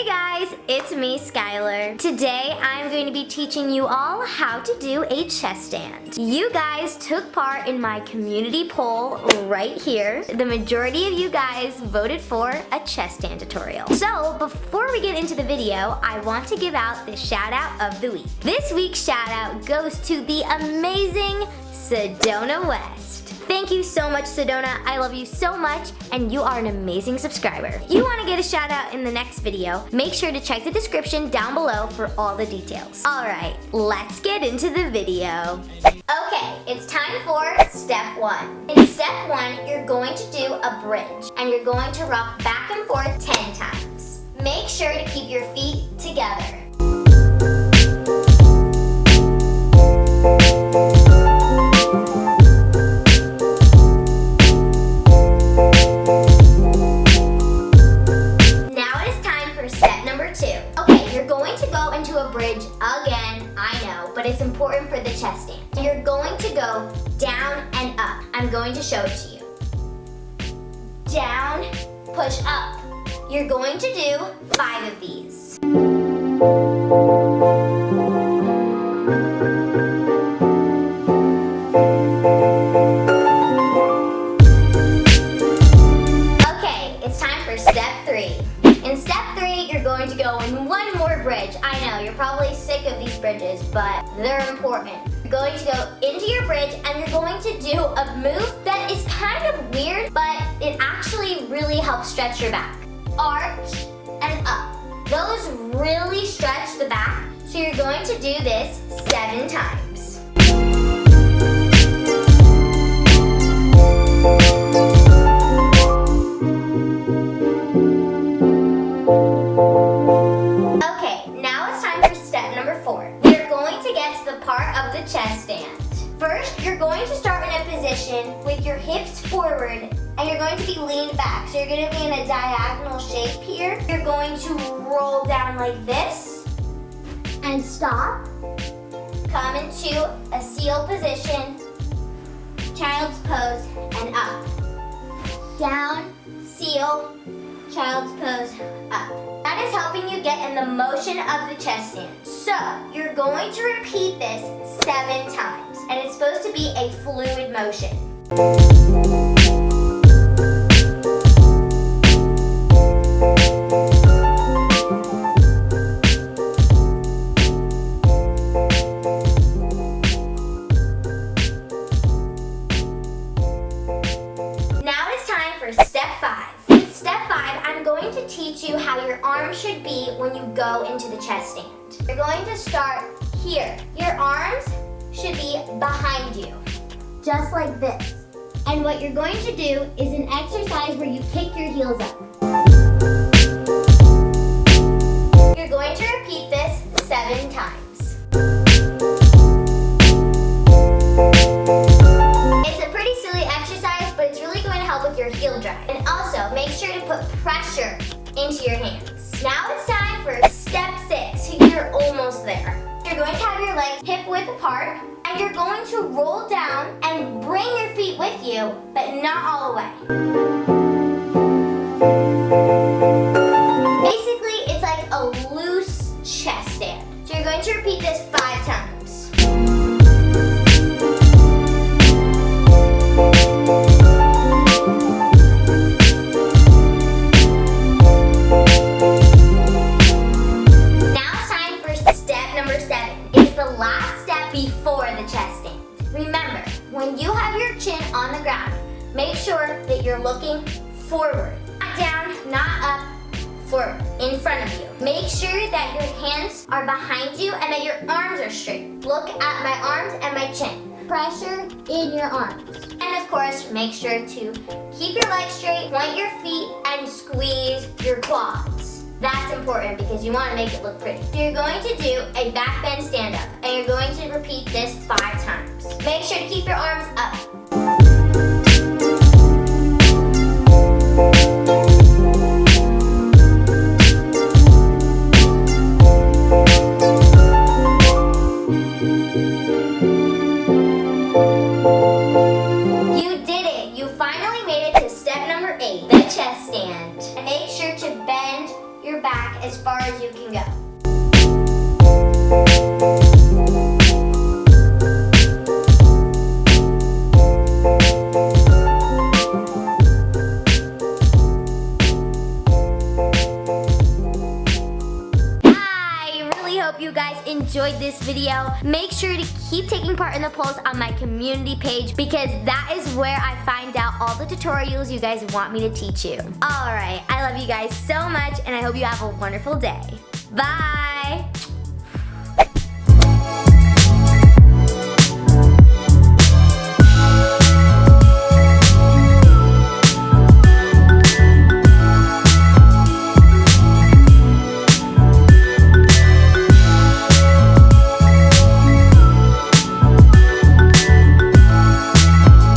Hey guys, it's me, Skylar. Today, I'm going to be teaching you all how to do a chest stand. You guys took part in my community poll right here. The majority of you guys voted for a chest stand tutorial. So, before we get into the video, I want to give out the shout out of the week. This week's shout out goes to the amazing Sedona West. Thank you so much, Sedona. I love you so much, and you are an amazing subscriber. If you want to get a shout out in the next video, make sure to check the description down below for all the details. All right, let's get into the video. Okay, it's time for step one. In step one, you're going to do a bridge, and you're going to rock back and forth 10 times. Make sure to keep your feet together. Go down and up. I'm going to show it to you. Down, push up. You're going to do five of these. Okay, it's time for step three. In step three, you're going to go in one more bridge. I know, you're probably sick of these bridges, but they're important. Going to go into your bridge and you're going to do a move that is kind of weird, but it actually really helps stretch your back. Arch and up. Those really stretch the back, so you're going to do this seven times. Leaned back. So you're going to be in a diagonal shape here. You're going to roll down like this and stop. Come into a seal position, child's pose, and up. Down, seal, child's pose, up. That is helping you get in the motion of the chest stand. So, you're going to repeat this seven times, and it's supposed to be a fluid motion. Teach you how your arms should be when you go into the chest stand. You're going to start here. Your arms should be behind you, just like this. And what you're going to do is an exercise where you kick your heels up. You're going to repeat this seven times. Going to roll down and bring your feet with you, but not all the way. Basically, it's like a loose chest stand. So you're going to repeat this five times. Make sure that you're looking forward. Not down, not up, forward, in front of you. Make sure that your hands are behind you and that your arms are straight. Look at my arms and my chin. Pressure in your arms. And of course, make sure to keep your legs straight, point your feet, and squeeze your quads. That's important because you want to make it look pretty. So you're going to do a back bend stand up and you're going to repeat this five times. Make sure to keep your arms up. back as far as you can go. This video. Make sure to keep taking part in the polls on my community page because that is where I find out all the tutorials you guys want me to teach you. Alright, I love you guys so much and I hope you have a wonderful day. Bye!